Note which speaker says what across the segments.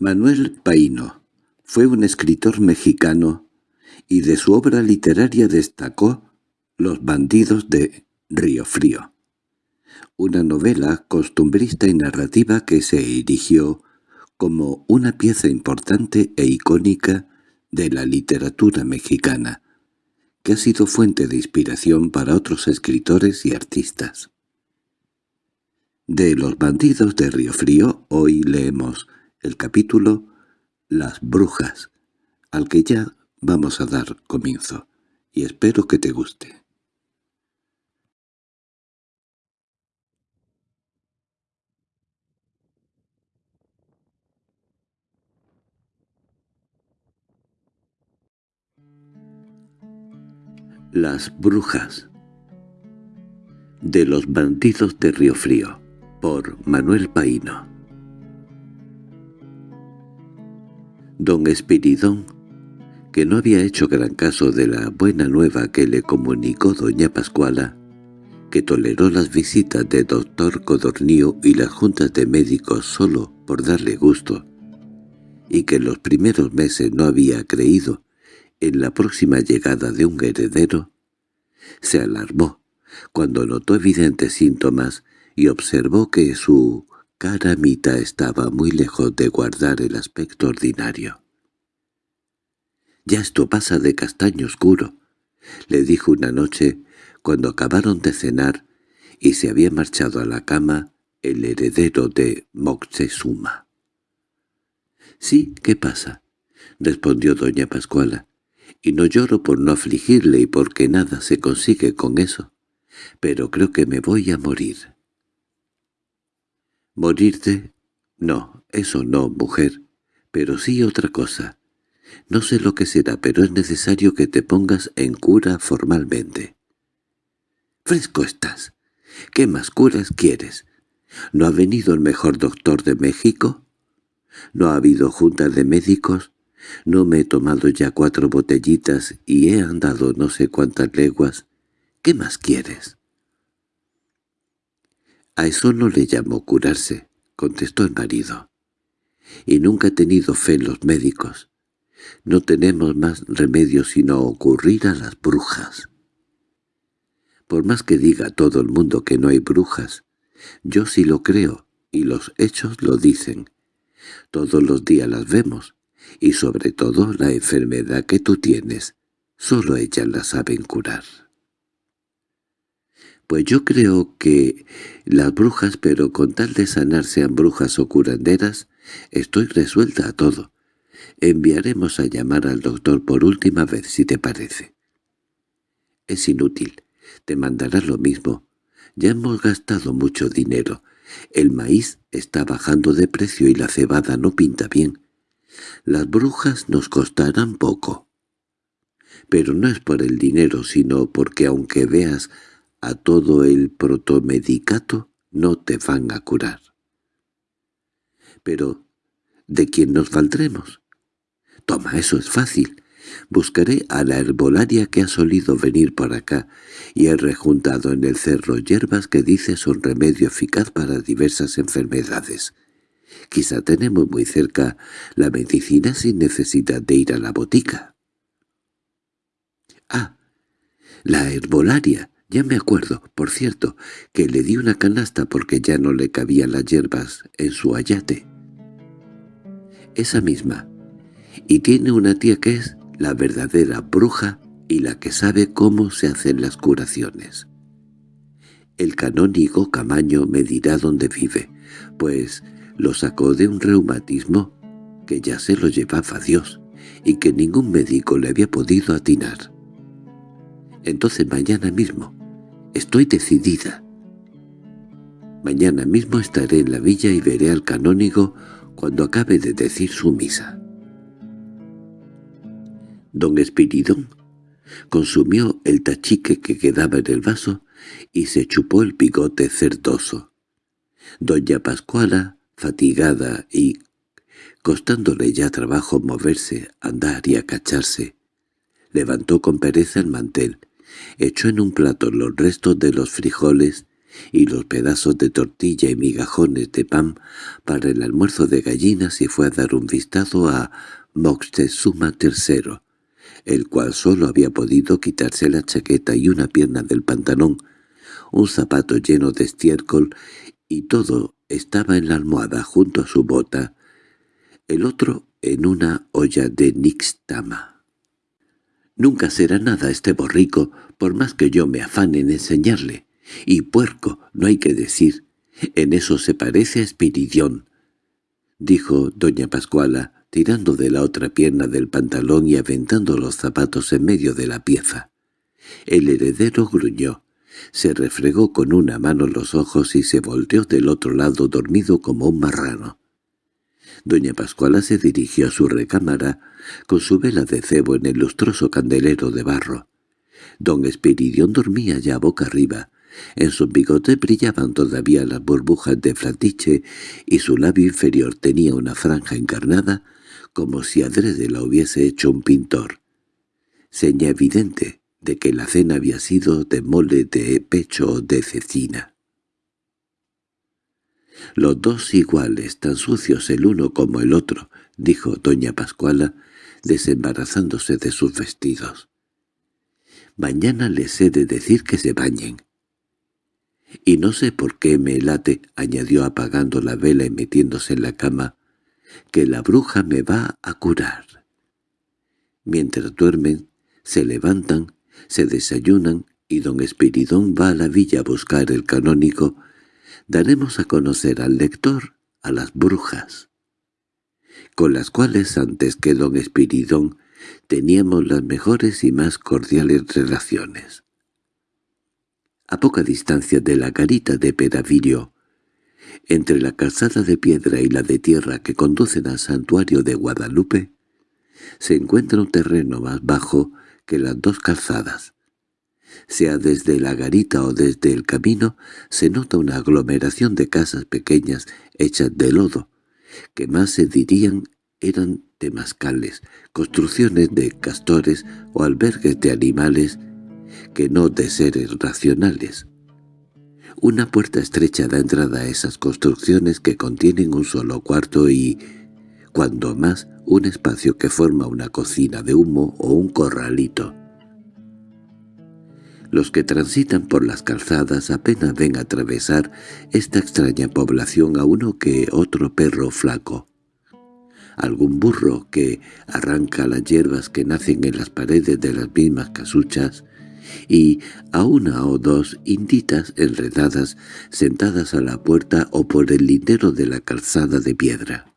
Speaker 1: Manuel Paino fue un escritor mexicano y de su obra literaria destacó Los bandidos de Río Frío, una novela costumbrista y narrativa que se erigió como una pieza importante e icónica de la literatura mexicana, que ha sido fuente de inspiración para otros escritores y artistas. De Los bandidos de Río Frío hoy leemos el capítulo Las brujas, al que ya vamos a dar comienzo, y espero que te guste. Las brujas De los bandidos de Río Frío por Manuel Paino Don Espiridón, que no había hecho gran caso de la buena nueva que le comunicó doña Pascuala, que toleró las visitas de doctor Codornío y las juntas de médicos solo por darle gusto, y que en los primeros meses no había creído en la próxima llegada de un heredero, se alarmó cuando notó evidentes síntomas y observó que su Caramita estaba muy lejos de guardar el aspecto ordinario. «Ya esto pasa de castaño oscuro», le dijo una noche cuando acabaron de cenar y se había marchado a la cama el heredero de Moctezuma. «Sí, ¿qué pasa?» respondió doña Pascuala. «Y no lloro por no afligirle y porque nada se consigue con eso. Pero creo que me voy a morir». —¿Morirte? No, eso no, mujer. Pero sí otra cosa. No sé lo que será, pero es necesario que te pongas en cura formalmente. —¡Fresco estás! ¿Qué más curas quieres? ¿No ha venido el mejor doctor de México? ¿No ha habido junta de médicos? ¿No me he tomado ya cuatro botellitas y he andado no sé cuántas leguas? ¿Qué más quieres? —A eso no le llamo curarse —contestó el marido—. Y nunca he tenido fe en los médicos. No tenemos más remedio sino ocurrir a las brujas. Por más que diga todo el mundo que no hay brujas, yo sí lo creo, y los hechos lo dicen. Todos los días las vemos, y sobre todo la enfermedad que tú tienes, solo ellas la saben curar. Pues yo creo que las brujas, pero con tal de sanar sean brujas o curanderas, estoy resuelta a todo. Enviaremos a llamar al doctor por última vez, si te parece. Es inútil. Te mandará lo mismo. Ya hemos gastado mucho dinero. El maíz está bajando de precio y la cebada no pinta bien. Las brujas nos costarán poco. Pero no es por el dinero, sino porque aunque veas a todo el protomedicato no te van a curar. Pero, ¿de quién nos valdremos? Toma, eso es fácil. Buscaré a la herbolaria que ha solido venir por acá y he rejuntado en el cerro hierbas que dice son remedio eficaz para diversas enfermedades. Quizá tenemos muy cerca la medicina sin necesidad de ir a la botica. —Ah, la herbolaria ya me acuerdo, por cierto, que le di una canasta porque ya no le cabían las hierbas en su ayate. Esa misma. Y tiene una tía que es la verdadera bruja y la que sabe cómo se hacen las curaciones. El canónigo Camaño me dirá dónde vive, pues lo sacó de un reumatismo que ya se lo llevaba Dios y que ningún médico le había podido atinar. Entonces mañana mismo Estoy decidida. Mañana mismo estaré en la villa y veré al canónigo cuando acabe de decir su misa. Don Espiridón consumió el tachique que quedaba en el vaso y se chupó el bigote cerdoso. Doña Pascuala, fatigada y costándole ya trabajo moverse, andar y acacharse, levantó con pereza el mantel echó en un plato los restos de los frijoles y los pedazos de tortilla y migajones de pan para el almuerzo de gallinas y fue a dar un vistazo a Moctezuma III, el cual solo había podido quitarse la chaqueta y una pierna del pantalón, un zapato lleno de estiércol y todo estaba en la almohada junto a su bota, el otro en una olla de nixtama. Nunca será nada este borrico, por más que yo me afane en enseñarle. Y puerco, no hay que decir. En eso se parece a Espiridión, dijo doña Pascuala, tirando de la otra pierna del pantalón y aventando los zapatos en medio de la pieza. El heredero gruñó, se refregó con una mano los ojos y se volteó del otro lado dormido como un marrano. Doña Pascuala se dirigió a su recámara con su vela de cebo en el lustroso candelero de barro. Don Espiridión dormía ya boca arriba. En su bigote brillaban todavía las burbujas de fratiche y su labio inferior tenía una franja encarnada como si adrede la hubiese hecho un pintor. Seña evidente de que la cena había sido de mole de pecho o de cecina. «Los dos iguales, tan sucios el uno como el otro», dijo doña Pascuala, desembarazándose de sus vestidos. «Mañana les he de decir que se bañen». «Y no sé por qué me late», añadió apagando la vela y metiéndose en la cama, «que la bruja me va a curar». Mientras duermen, se levantan, se desayunan y don Espiridón va a la villa a buscar el canónico daremos a conocer al lector a las brujas, con las cuales antes que don Espiridón teníamos las mejores y más cordiales relaciones. A poca distancia de la garita de Peravirio, entre la calzada de piedra y la de tierra que conducen al santuario de Guadalupe, se encuentra un terreno más bajo que las dos calzadas, sea desde la garita o desde el camino, se nota una aglomeración de casas pequeñas hechas de lodo, que más se dirían eran temascales, construcciones de castores o albergues de animales que no de seres racionales. Una puerta estrecha da entrada a esas construcciones que contienen un solo cuarto y, cuando más, un espacio que forma una cocina de humo o un corralito. Los que transitan por las calzadas apenas ven atravesar esta extraña población a uno que otro perro flaco. Algún burro que arranca las hierbas que nacen en las paredes de las mismas casuchas y a una o dos inditas enredadas sentadas a la puerta o por el lindero de la calzada de piedra.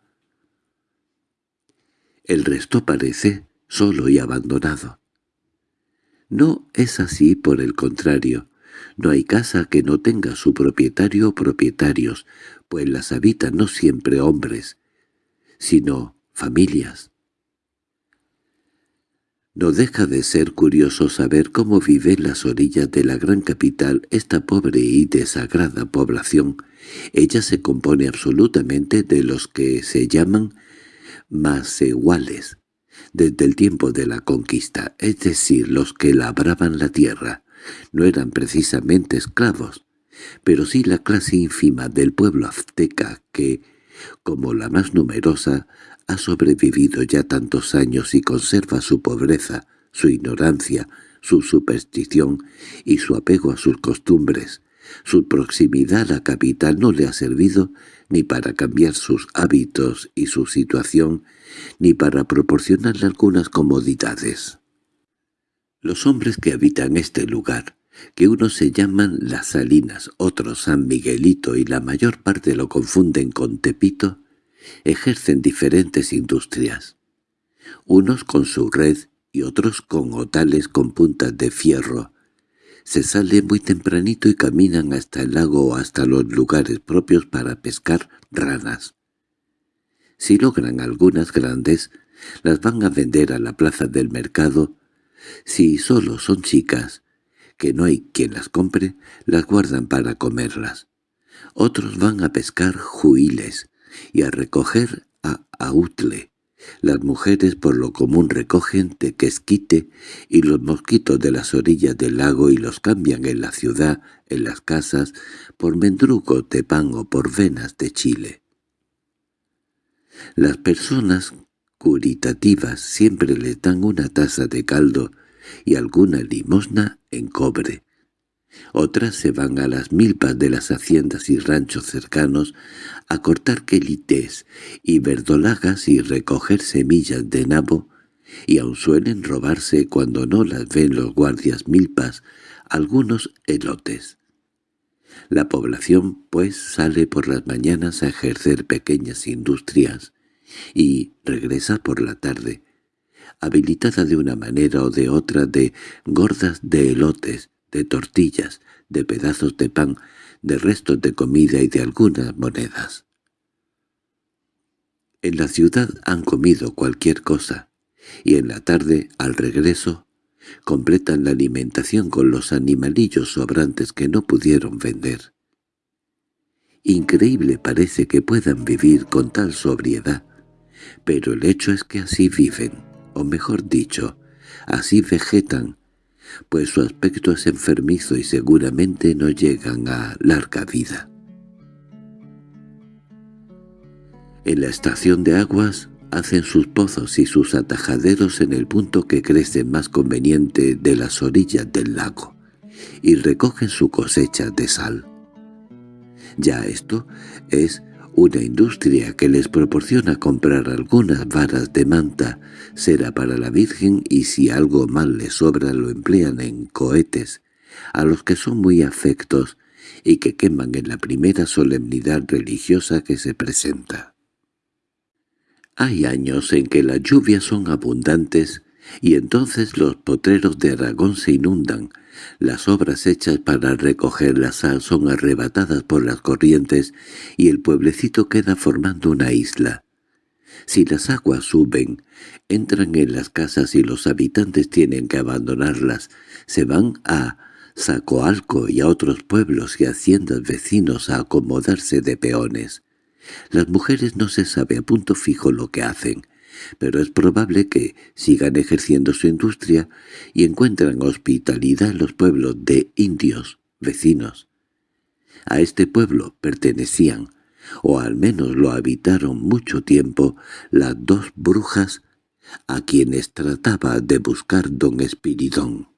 Speaker 1: El resto parece solo y abandonado. No es así por el contrario. No hay casa que no tenga su propietario o propietarios, pues las habitan no siempre hombres, sino familias. No deja de ser curioso saber cómo vive en las orillas de la gran capital esta pobre y desagrada población. Ella se compone absolutamente de los que se llaman iguales desde el tiempo de la conquista, es decir, los que labraban la tierra, no eran precisamente esclavos, pero sí la clase ínfima del pueblo azteca que, como la más numerosa, ha sobrevivido ya tantos años y conserva su pobreza, su ignorancia, su superstición y su apego a sus costumbres. Su proximidad a la capital no le ha servido ni para cambiar sus hábitos y su situación, ni para proporcionarle algunas comodidades. Los hombres que habitan este lugar, que unos se llaman Las Salinas, otros San Miguelito y la mayor parte lo confunden con Tepito, ejercen diferentes industrias. Unos con su red y otros con otales con puntas de fierro, se sale muy tempranito y caminan hasta el lago o hasta los lugares propios para pescar ranas. Si logran algunas grandes, las van a vender a la plaza del mercado. Si solo son chicas, que no hay quien las compre, las guardan para comerlas. Otros van a pescar juiles y a recoger a autle, Las mujeres por lo común recogen tequesquite y los mosquitos de las orillas del lago y los cambian en la ciudad, en las casas, por mendrugo de pan o por venas de chile. Las personas curitativas siempre le dan una taza de caldo y alguna limosna en cobre. Otras se van a las milpas de las haciendas y ranchos cercanos a cortar quelites y verdolagas y recoger semillas de nabo, y aun suelen robarse cuando no las ven los guardias milpas algunos elotes. La población, pues, sale por las mañanas a ejercer pequeñas industrias y regresa por la tarde, habilitada de una manera o de otra de gordas de elotes, de tortillas, de pedazos de pan, de restos de comida y de algunas monedas. En la ciudad han comido cualquier cosa, y en la tarde, al regreso, completan la alimentación con los animalillos sobrantes que no pudieron vender. Increíble parece que puedan vivir con tal sobriedad, pero el hecho es que así viven, o mejor dicho, así vegetan, pues su aspecto es enfermizo y seguramente no llegan a larga vida. En la estación de aguas hacen sus pozos y sus atajaderos en el punto que crece más conveniente de las orillas del lago, y recogen su cosecha de sal. Ya esto es una industria que les proporciona comprar algunas varas de manta, será para la Virgen y si algo mal les sobra lo emplean en cohetes, a los que son muy afectos y que queman en la primera solemnidad religiosa que se presenta. Hay años en que las lluvias son abundantes y entonces los potreros de Aragón se inundan, las obras hechas para recoger la sal son arrebatadas por las corrientes y el pueblecito queda formando una isla. Si las aguas suben, entran en las casas y los habitantes tienen que abandonarlas, se van a Zacoalco y a otros pueblos y haciendas vecinos a acomodarse de peones. Las mujeres no se sabe a punto fijo lo que hacen, pero es probable que sigan ejerciendo su industria y encuentran hospitalidad en los pueblos de indios vecinos. A este pueblo pertenecían, o al menos lo habitaron mucho tiempo, las dos brujas a quienes trataba de buscar don Espiridón.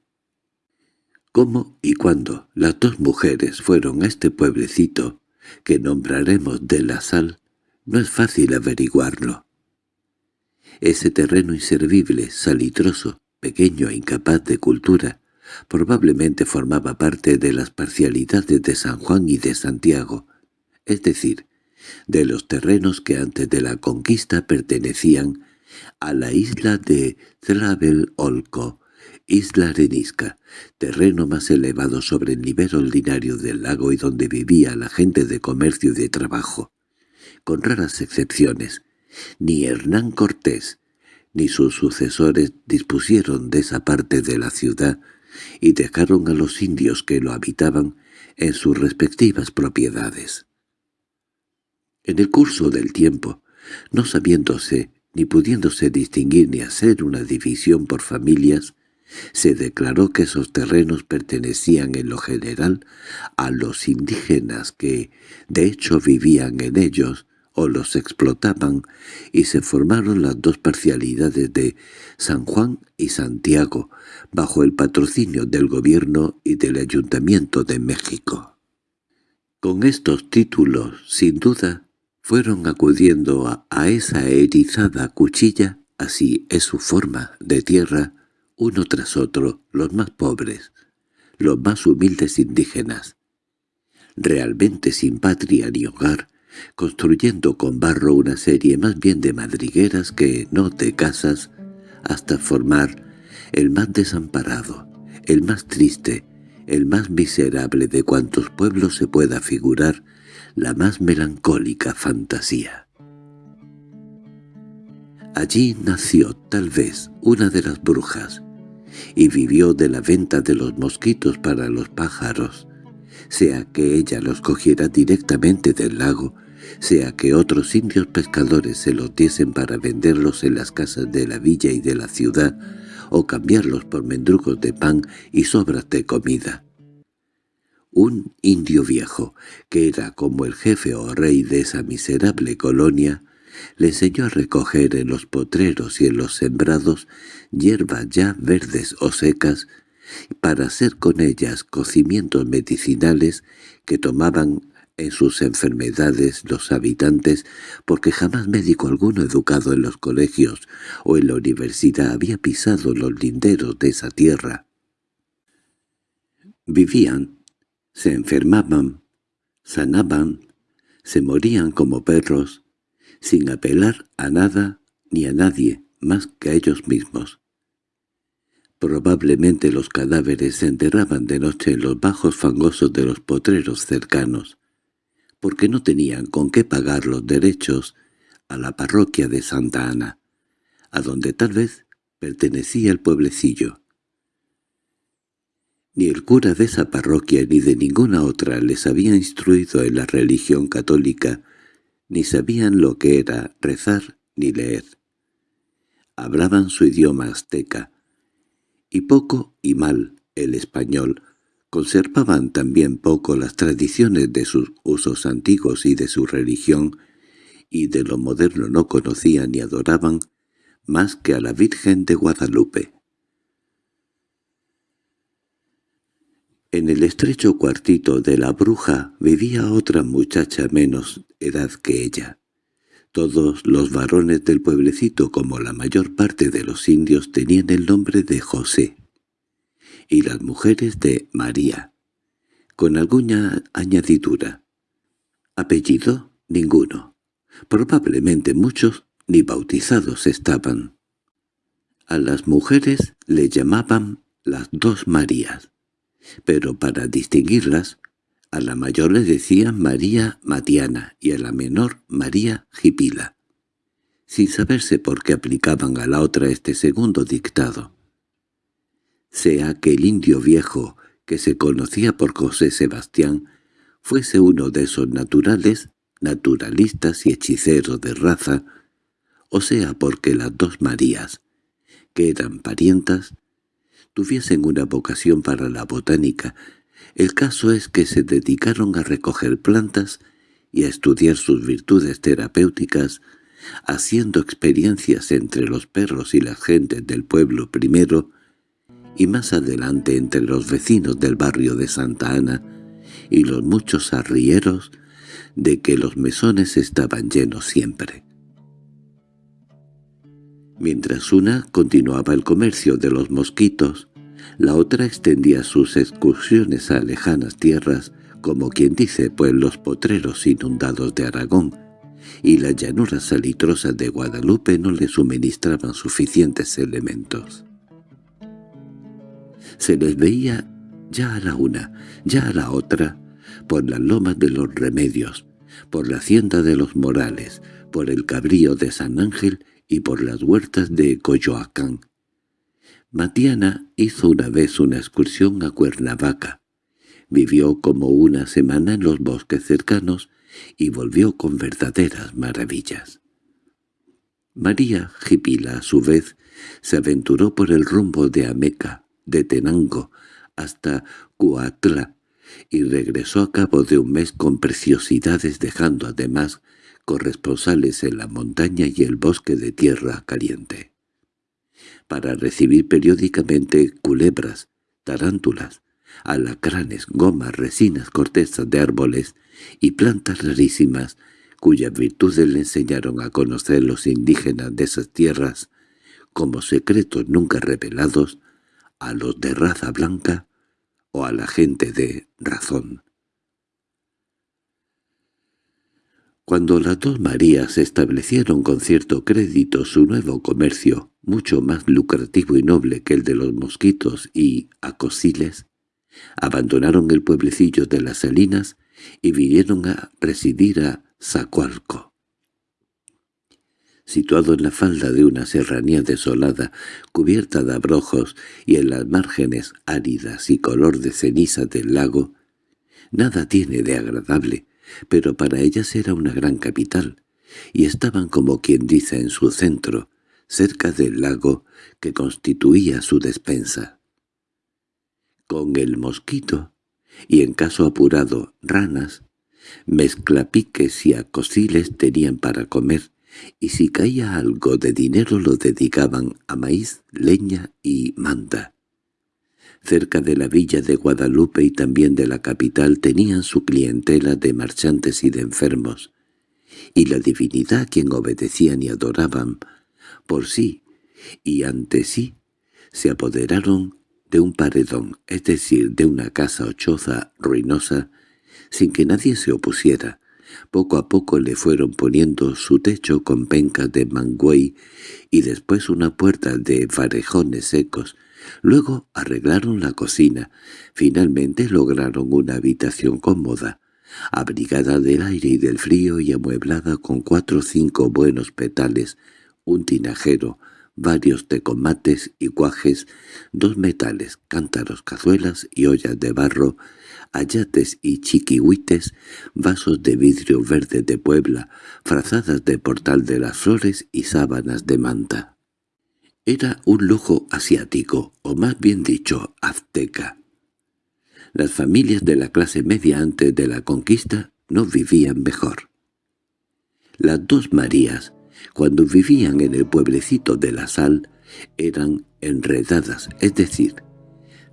Speaker 1: ¿Cómo y cuándo las dos mujeres fueron a este pueblecito, que nombraremos de la sal, no es fácil averiguarlo. Ese terreno inservible, salitroso, pequeño e incapaz de cultura, probablemente formaba parte de las parcialidades de San Juan y de Santiago, es decir, de los terrenos que antes de la conquista pertenecían a la isla de Olco, isla arenisca, terreno más elevado sobre el nivel ordinario del lago y donde vivía la gente de comercio y de trabajo. Con raras excepciones, ni Hernán Cortés ni sus sucesores dispusieron de esa parte de la ciudad y dejaron a los indios que lo habitaban en sus respectivas propiedades. En el curso del tiempo, no sabiéndose ni pudiéndose distinguir ni hacer una división por familias, se declaró que esos terrenos pertenecían en lo general a los indígenas que, de hecho, vivían en ellos, o los explotaban, y se formaron las dos parcialidades de San Juan y Santiago, bajo el patrocinio del gobierno y del Ayuntamiento de México. Con estos títulos, sin duda, fueron acudiendo a, esa erizada cuchilla, así es su forma, de tierra, uno tras otro, los más pobres, los más humildes indígenas, realmente sin patria ni hogar, construyendo con barro una serie más bien de madrigueras que no de casas, hasta formar el más desamparado, el más triste, el más miserable de cuantos pueblos se pueda figurar, la más melancólica fantasía. Allí nació, tal vez, una de las brujas, y vivió de la venta de los mosquitos para los pájaros, sea que ella los cogiera directamente del lago, sea que otros indios pescadores se los diesen para venderlos en las casas de la villa y de la ciudad, o cambiarlos por mendrugos de pan y sobras de comida. Un indio viejo, que era como el jefe o rey de esa miserable colonia, le enseñó a recoger en los potreros y en los sembrados hierbas ya verdes o secas para hacer con ellas cocimientos medicinales que tomaban en sus enfermedades los habitantes porque jamás médico alguno educado en los colegios o en la universidad había pisado los linderos de esa tierra. Vivían, se enfermaban, sanaban, se morían como perros, sin apelar a nada ni a nadie más que a ellos mismos. Probablemente los cadáveres se enterraban de noche en los bajos fangosos de los potreros cercanos, porque no tenían con qué pagar los derechos a la parroquia de Santa Ana, a donde tal vez pertenecía el pueblecillo. Ni el cura de esa parroquia ni de ninguna otra les había instruido en la religión católica, ni sabían lo que era rezar ni leer. Hablaban su idioma azteca, y poco y mal el español, conservaban también poco las tradiciones de sus usos antiguos y de su religión, y de lo moderno no conocían ni adoraban más que a la Virgen de Guadalupe. En el estrecho cuartito de la bruja vivía otra muchacha menos edad que ella. Todos los varones del pueblecito, como la mayor parte de los indios, tenían el nombre de José, y las mujeres de María, con alguna añadidura. Apellido, ninguno. Probablemente muchos ni bautizados estaban. A las mujeres le llamaban las dos Marías, pero para distinguirlas a la mayor le decían María Matiana y a la menor María Jipila, sin saberse por qué aplicaban a la otra este segundo dictado. Sea que el indio viejo, que se conocía por José Sebastián, fuese uno de esos naturales, naturalistas y hechiceros de raza, o sea porque las dos Marías, que eran parientas, tuviesen una vocación para la botánica. El caso es que se dedicaron a recoger plantas y a estudiar sus virtudes terapéuticas, haciendo experiencias entre los perros y las gentes del pueblo primero, y más adelante entre los vecinos del barrio de Santa Ana y los muchos arrieros de que los mesones estaban llenos siempre. Mientras una continuaba el comercio de los mosquitos, la otra extendía sus excursiones a lejanas tierras, como quien dice, pues los potreros inundados de Aragón y las llanuras salitrosas de Guadalupe no le suministraban suficientes elementos. Se les veía ya a la una, ya a la otra, por las lomas de los Remedios, por la hacienda de los Morales, por el cabrío de San Ángel y por las huertas de Coyoacán, Matiana hizo una vez una excursión a Cuernavaca. Vivió como una semana en los bosques cercanos y volvió con verdaderas maravillas. María Jipila, a su vez, se aventuró por el rumbo de Ameca, de Tenango, hasta Cuatla, y regresó a cabo de un mes con preciosidades dejando además corresponsales en la montaña y el bosque de tierra caliente para recibir periódicamente culebras, tarántulas, alacranes, gomas, resinas, cortezas de árboles y plantas rarísimas cuyas virtudes le enseñaron a conocer los indígenas de esas tierras como secretos nunca revelados a los de raza blanca o a la gente de razón. Cuando las dos Marías establecieron con cierto crédito su nuevo comercio, mucho más lucrativo y noble que el de los mosquitos y acosiles, abandonaron el pueblecillo de las Salinas y vinieron a residir a Zacualco. Situado en la falda de una serranía desolada, cubierta de abrojos y en las márgenes áridas y color de ceniza del lago, nada tiene de agradable, pero para ellas era una gran capital, y estaban como quien dice en su centro, cerca del lago que constituía su despensa. Con el mosquito, y en caso apurado ranas, mezclapiques y acosiles tenían para comer, y si caía algo de dinero lo dedicaban a maíz, leña y manta. Cerca de la villa de Guadalupe y también de la capital tenían su clientela de marchantes y de enfermos, y la divinidad a quien obedecían y adoraban, por sí y ante sí, se apoderaron de un paredón, es decir, de una casa o choza ruinosa, sin que nadie se opusiera. Poco a poco le fueron poniendo su techo con pencas de mangüey y después una puerta de farejones secos. Luego arreglaron la cocina. Finalmente lograron una habitación cómoda, abrigada del aire y del frío y amueblada con cuatro o cinco buenos petales, un tinajero, varios tecomates y cuajes, dos metales, cántaros, cazuelas y ollas de barro, ayates y chiquihuites, vasos de vidrio verde de Puebla, frazadas de portal de las flores y sábanas de manta. Era un lujo asiático, o más bien dicho, azteca. Las familias de la clase media antes de la conquista no vivían mejor. Las dos Marías, cuando vivían en el pueblecito de la sal, eran enredadas, es decir,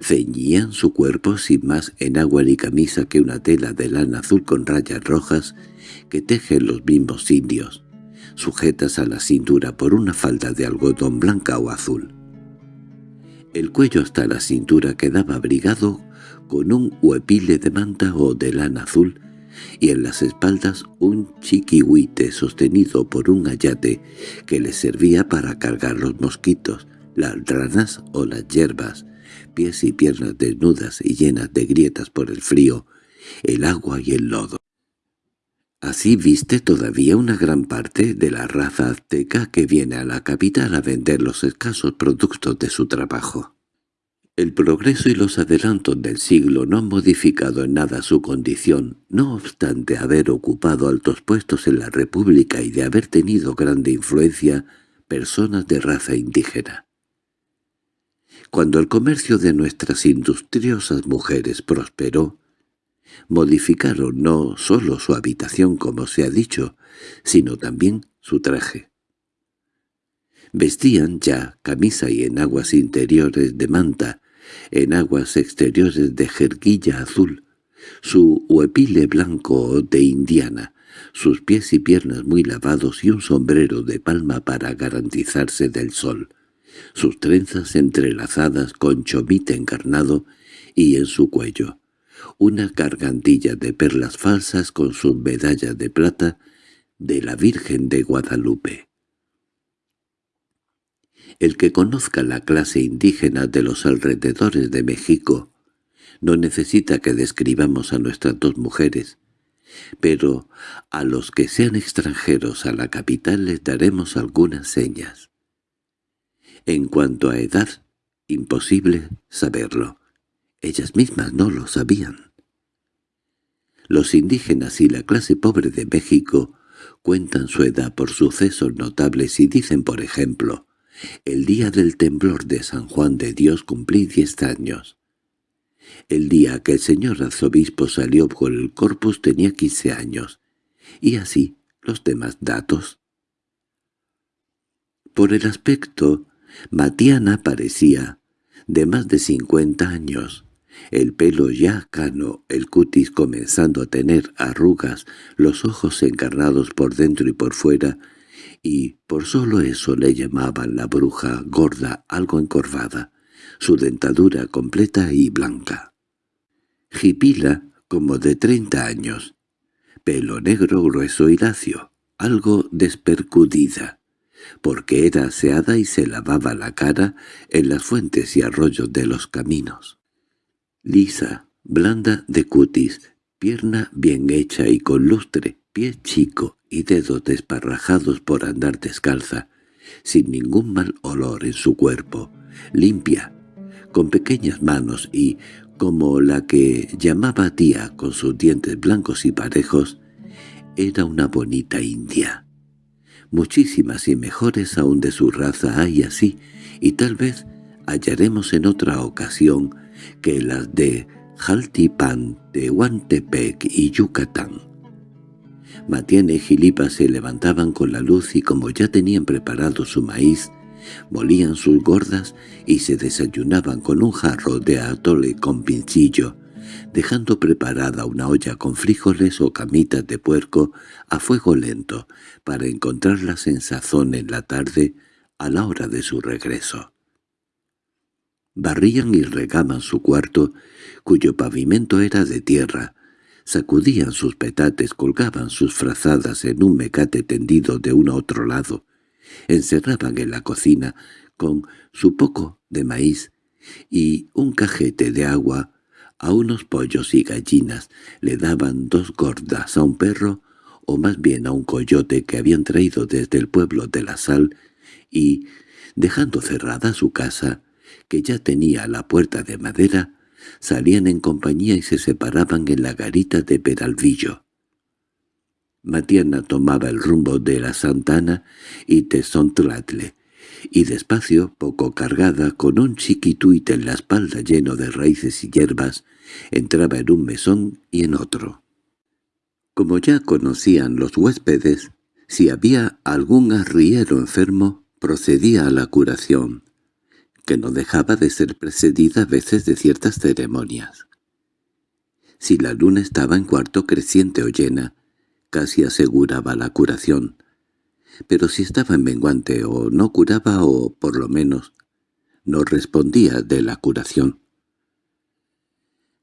Speaker 1: ceñían su cuerpo sin más en agua ni camisa que una tela de lana azul con rayas rojas que tejen los mismos indios, sujetas a la cintura por una falda de algodón blanca o azul. El cuello hasta la cintura quedaba abrigado con un huepile de manta o de lana azul y en las espaldas un chiquihuite sostenido por un ayate que le servía para cargar los mosquitos, las ranas o las hierbas, pies y piernas desnudas y llenas de grietas por el frío, el agua y el lodo. Así viste todavía una gran parte de la raza azteca que viene a la capital a vender los escasos productos de su trabajo. El progreso y los adelantos del siglo no han modificado en nada su condición, no obstante haber ocupado altos puestos en la República y de haber tenido grande influencia personas de raza indígena. Cuando el comercio de nuestras industriosas mujeres prosperó, modificaron no sólo su habitación como se ha dicho, sino también su traje. Vestían ya camisa y enaguas interiores de manta, en aguas exteriores de jerguilla azul, su huepile blanco de indiana, sus pies y piernas muy lavados y un sombrero de palma para garantizarse del sol, sus trenzas entrelazadas con chomite encarnado y en su cuello, una gargantilla de perlas falsas con su medalla de plata de la Virgen de Guadalupe. El que conozca la clase indígena de los alrededores de México no necesita que describamos a nuestras dos mujeres, pero a los que sean extranjeros a la capital les daremos algunas señas. En cuanto a edad, imposible saberlo. Ellas mismas no lo sabían. Los indígenas y la clase pobre de México cuentan su edad por sucesos notables y dicen, por ejemplo, el día del temblor de San Juan de Dios cumplí diez años. El día que el señor arzobispo salió por el corpus tenía quince años, y así los demás datos. Por el aspecto, Matiana parecía de más de cincuenta años, el pelo ya cano, el cutis comenzando a tener arrugas, los ojos encarnados por dentro y por fuera, y por solo eso le llamaban la bruja gorda algo encorvada, su dentadura completa y blanca. Jipila, como de treinta años, pelo negro grueso y lacio, algo despercudida, porque era aseada y se lavaba la cara en las fuentes y arroyos de los caminos. Lisa, blanda de cutis, pierna bien hecha y con lustre, pie chico y dedos desparrajados por andar descalza, sin ningún mal olor en su cuerpo, limpia, con pequeñas manos y, como la que llamaba tía con sus dientes blancos y parejos, era una bonita india. Muchísimas y mejores aún de su raza hay así, y tal vez hallaremos en otra ocasión que las de Jaltipan, Tehuantepec y Yucatán. Matiene y Gilipa se levantaban con la luz y como ya tenían preparado su maíz, molían sus gordas y se desayunaban con un jarro de atole con pincillo, dejando preparada una olla con frijoles o camitas de puerco a fuego lento para encontrarlas en sazón en la tarde a la hora de su regreso. Barrían y regaban su cuarto, cuyo pavimento era de tierra, sacudían sus petates, colgaban sus frazadas en un mecate tendido de uno a otro lado, encerraban en la cocina con su poco de maíz y un cajete de agua a unos pollos y gallinas, le daban dos gordas a un perro, o más bien a un coyote que habían traído desde el pueblo de la sal, y, dejando cerrada su casa, que ya tenía la puerta de madera, salían en compañía y se separaban en la garita de Peralvillo. Matiana tomaba el rumbo de la Santana y Tezontlatle, y despacio, poco cargada, con un chiquituite en la espalda lleno de raíces y hierbas, entraba en un mesón y en otro. Como ya conocían los huéspedes, si había algún arriero enfermo, procedía a la curación, que no dejaba de ser precedida a veces de ciertas ceremonias. Si la luna estaba en cuarto creciente o llena, casi aseguraba la curación, pero si estaba en menguante o no curaba o, por lo menos, no respondía de la curación.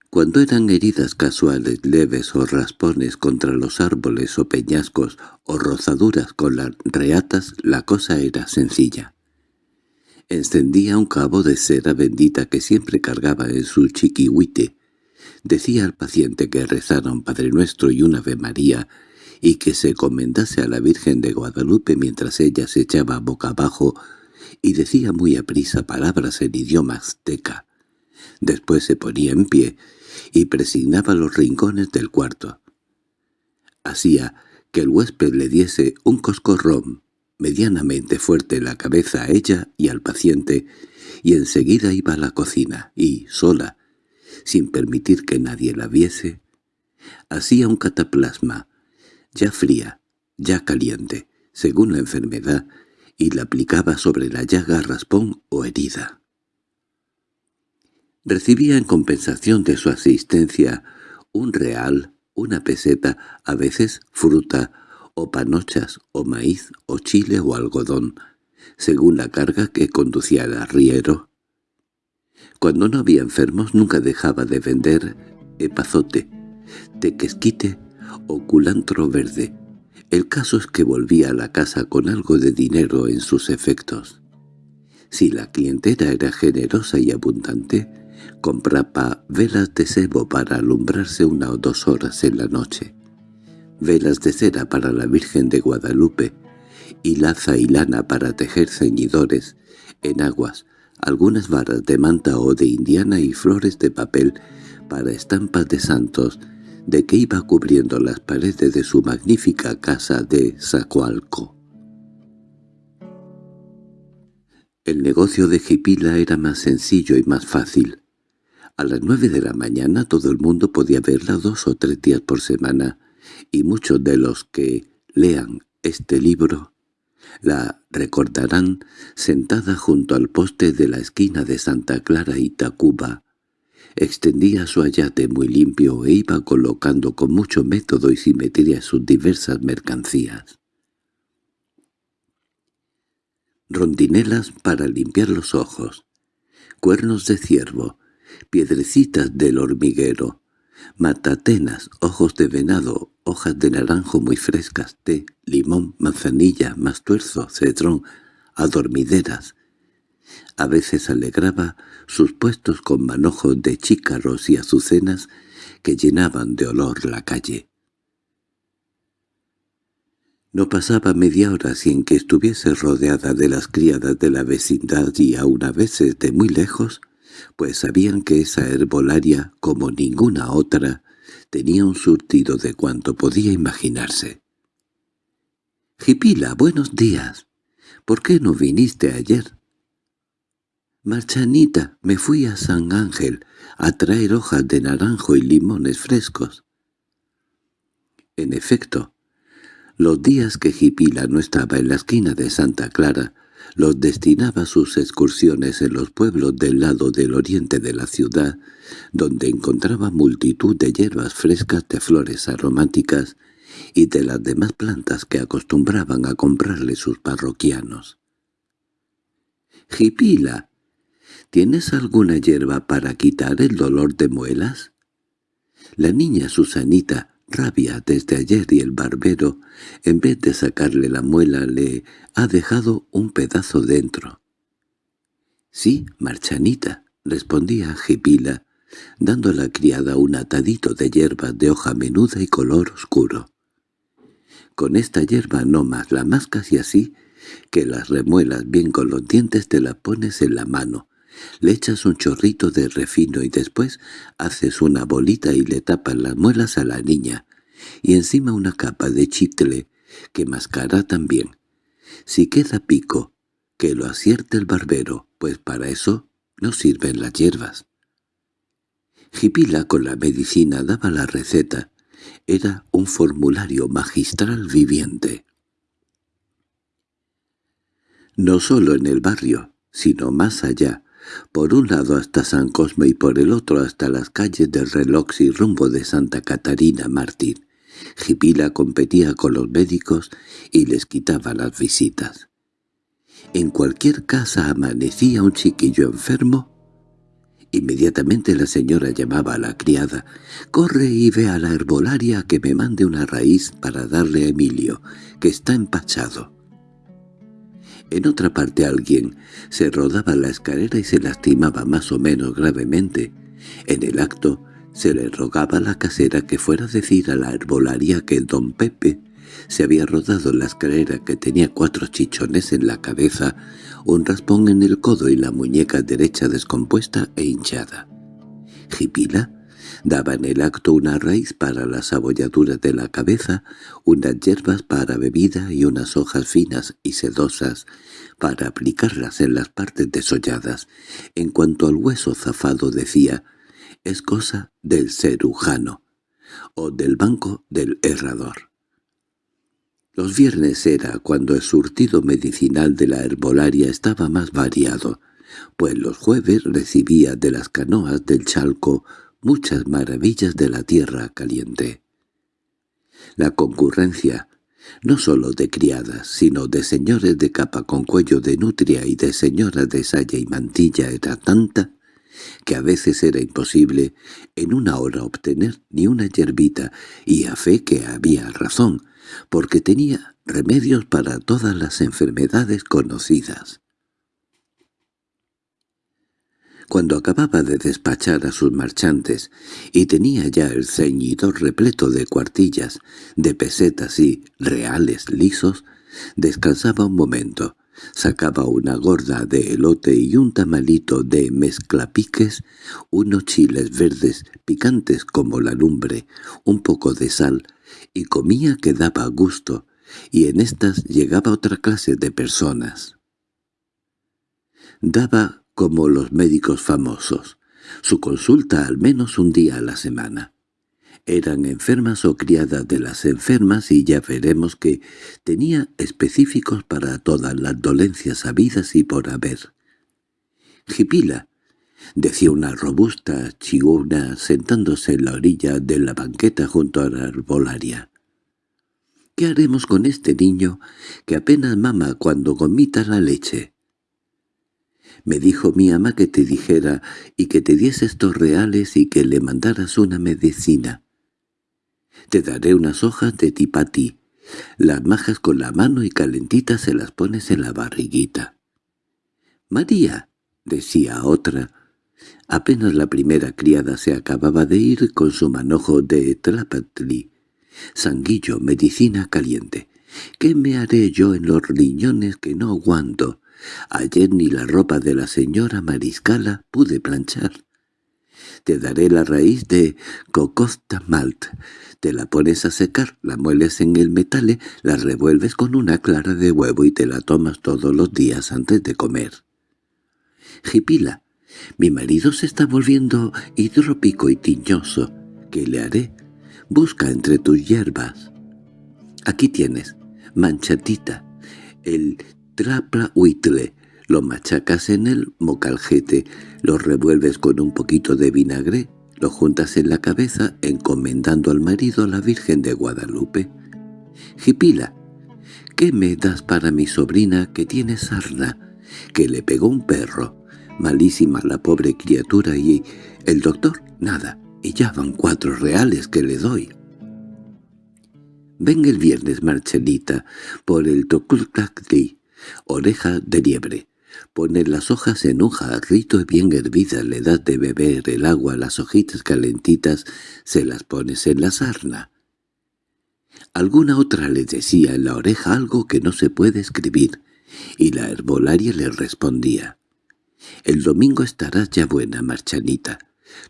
Speaker 1: Cuando eran heridas casuales leves o raspones contra los árboles o peñascos o rozaduras con las reatas, la cosa era sencilla. Encendía un cabo de cera bendita que siempre cargaba en su chiquihuite. Decía al paciente que rezara un Padre Nuestro y una Ave María y que se comendase a la Virgen de Guadalupe mientras ella se echaba boca abajo y decía muy aprisa palabras en idioma azteca. Después se ponía en pie y presignaba los rincones del cuarto. Hacía que el huésped le diese un coscorrón medianamente fuerte la cabeza a ella y al paciente, y enseguida iba a la cocina y, sola, sin permitir que nadie la viese, hacía un cataplasma ya fría, ya caliente, según la enfermedad, y la aplicaba sobre la llaga raspón o herida. Recibía en compensación de su asistencia un real, una peseta, a veces fruta, o panochas, o maíz, o chile o algodón, según la carga que conducía el arriero. Cuando no había enfermos nunca dejaba de vender epazote, tequesquite o culantro verde. El caso es que volvía a la casa con algo de dinero en sus efectos. Si la clientela era generosa y abundante, compraba velas de sebo para alumbrarse una o dos horas en la noche, velas de cera para la Virgen de Guadalupe, y laza y lana para tejer ceñidores, enaguas, algunas varas de manta o de indiana y flores de papel para estampas de santos, de que iba cubriendo las paredes de su magnífica casa de Zacualco. El negocio de Jipila era más sencillo y más fácil. A las nueve de la mañana todo el mundo podía verla dos o tres días por semana, y muchos de los que lean este libro la recordarán sentada junto al poste de la esquina de Santa Clara y Tacuba, Extendía su ayate muy limpio e iba colocando con mucho método y simetría sus diversas mercancías. Rondinelas para limpiar los ojos, cuernos de ciervo, piedrecitas del hormiguero, matatenas, ojos de venado, hojas de naranjo muy frescas, té, limón, manzanilla, mastuerzo, cedrón, adormideras, a veces alegraba sus puestos con manojos de chícaros y azucenas que llenaban de olor la calle. No pasaba media hora sin que estuviese rodeada de las criadas de la vecindad y aun a veces de muy lejos, pues sabían que esa herbolaria, como ninguna otra, tenía un surtido de cuanto podía imaginarse. —Jipila, buenos días. ¿Por qué no viniste ayer? —Marchanita, me fui a San Ángel a traer hojas de naranjo y limones frescos. En efecto, los días que Jipila no estaba en la esquina de Santa Clara, los destinaba a sus excursiones en los pueblos del lado del oriente de la ciudad, donde encontraba multitud de hierbas frescas de flores aromáticas y de las demás plantas que acostumbraban a comprarle sus parroquianos. —Jipila, ¿tienes alguna hierba para quitar el dolor de muelas? La niña Susanita rabia desde ayer y el barbero, en vez de sacarle la muela, le ha dejado un pedazo dentro. —Sí, Marchanita —respondía Jipila, dando a la criada un atadito de hierbas de hoja menuda y color oscuro. Con esta hierba no más la mascas y así, que las remuelas bien con los dientes te la pones en la mano, le echas un chorrito de refino y después haces una bolita y le tapas las muelas a la niña, y encima una capa de chicle que mascará también. Si queda pico, que lo acierte el barbero, pues para eso no sirven las hierbas. Jipila con la medicina daba la receta. Era un formulario magistral viviente. No solo en el barrio, sino más allá, por un lado hasta San Cosme y por el otro hasta las calles del reloj y rumbo de Santa Catarina Mártir. Jipila competía con los médicos y les quitaba las visitas. En cualquier casa amanecía un chiquillo enfermo. Inmediatamente la señora llamaba a la criada. «Corre y ve a la herbolaria que me mande una raíz para darle a Emilio, que está empachado». En otra parte alguien se rodaba la escalera y se lastimaba más o menos gravemente. En el acto se le rogaba a la casera que fuera a decir a la herbolaria que don Pepe se había rodado la escalera que tenía cuatro chichones en la cabeza, un raspón en el codo y la muñeca derecha descompuesta e hinchada. Jipila daba en el acto una raíz para las abolladuras de la cabeza, unas hierbas para bebida y unas hojas finas y sedosas para aplicarlas en las partes desolladas. En cuanto al hueso zafado decía, es cosa del cerujano o del banco del herrador. Los viernes era cuando el surtido medicinal de la herbolaria estaba más variado, pues los jueves recibía de las canoas del Chalco muchas maravillas de la tierra caliente. La concurrencia, no sólo de criadas, sino de señores de capa con cuello de nutria y de señoras de saya y mantilla era tanta que a veces era imposible en una hora obtener ni una yerbita, y a fe que había razón, porque tenía remedios para todas las enfermedades conocidas. Cuando acababa de despachar a sus marchantes y tenía ya el ceñidor repleto de cuartillas, de pesetas y reales lisos, descansaba un momento, Sacaba una gorda de elote y un tamalito de mezclapiques, unos chiles verdes picantes como la lumbre, un poco de sal, y comía que daba gusto, y en estas llegaba otra clase de personas. Daba como los médicos famosos, su consulta al menos un día a la semana eran enfermas o criadas de las enfermas y ya veremos que tenía específicos para todas las dolencias habidas y por haber. Jipila, decía una robusta chiguna sentándose en la orilla de la banqueta junto a la arbolaria. ¿Qué haremos con este niño que apenas mama cuando gomita la leche? Me dijo mi ama que te dijera y que te diese estos reales y que le mandaras una medicina. Te daré unas hojas de tipati. Las majas con la mano y calentitas se las pones en la barriguita. —María —decía otra. Apenas la primera criada se acababa de ir con su manojo de tlapatli. Sanguillo, medicina caliente. ¿Qué me haré yo en los riñones que no aguanto? Ayer ni la ropa de la señora Mariscala pude planchar. Te daré la raíz de cocosta malt. Te la pones a secar, la mueles en el metale, la revuelves con una clara de huevo y te la tomas todos los días antes de comer. Jipila, mi marido se está volviendo hidrópico y tiñoso. ¿Qué le haré? Busca entre tus hierbas. Aquí tienes, manchatita, el trapla huitle, lo machacas en el mocaljete, lo revuelves con un poquito de vinagre, lo juntas en la cabeza encomendando al marido a la Virgen de Guadalupe. Jipila, ¿qué me das para mi sobrina que tiene sarna, que le pegó un perro? Malísima la pobre criatura y el doctor, nada, y ya van cuatro reales que le doy. Ven el viernes, Marchelita, por el Toculcacli, oreja de liebre. Pone las hojas en un jarrito bien hervidas, le das de beber el agua las hojitas calentitas, se las pones en la sarna. Alguna otra le decía en la oreja algo que no se puede escribir, y la herbolaria le respondía. «El domingo estarás ya buena, Marchanita.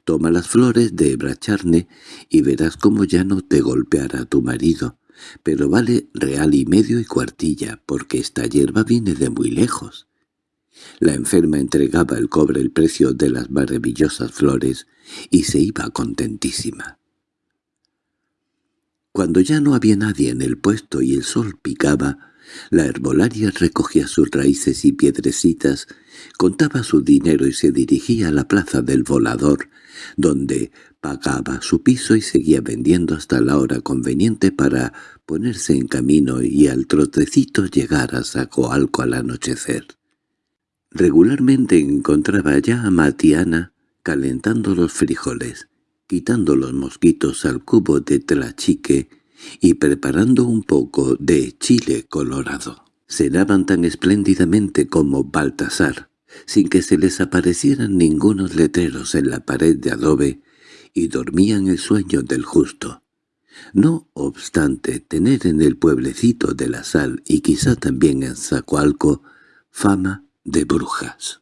Speaker 1: Toma las flores de bracharne y verás cómo ya no te golpeará tu marido, pero vale real y medio y cuartilla, porque esta hierba viene de muy lejos. La enferma entregaba el cobre el precio de las maravillosas flores y se iba contentísima. Cuando ya no había nadie en el puesto y el sol picaba, la herbolaria recogía sus raíces y piedrecitas, contaba su dinero y se dirigía a la plaza del volador, donde pagaba su piso y seguía vendiendo hasta la hora conveniente para ponerse en camino y al trotecito llegar a Sacoalco al anochecer. Regularmente encontraba ya a Matiana calentando los frijoles, quitando los mosquitos al cubo de tlachique y preparando un poco de chile colorado. Cenaban tan espléndidamente como Baltasar, sin que se les aparecieran ningunos letreros en la pared de adobe, y dormían el sueño del justo. No obstante tener en el pueblecito de la sal y quizá también en Zacualco fama de brujas.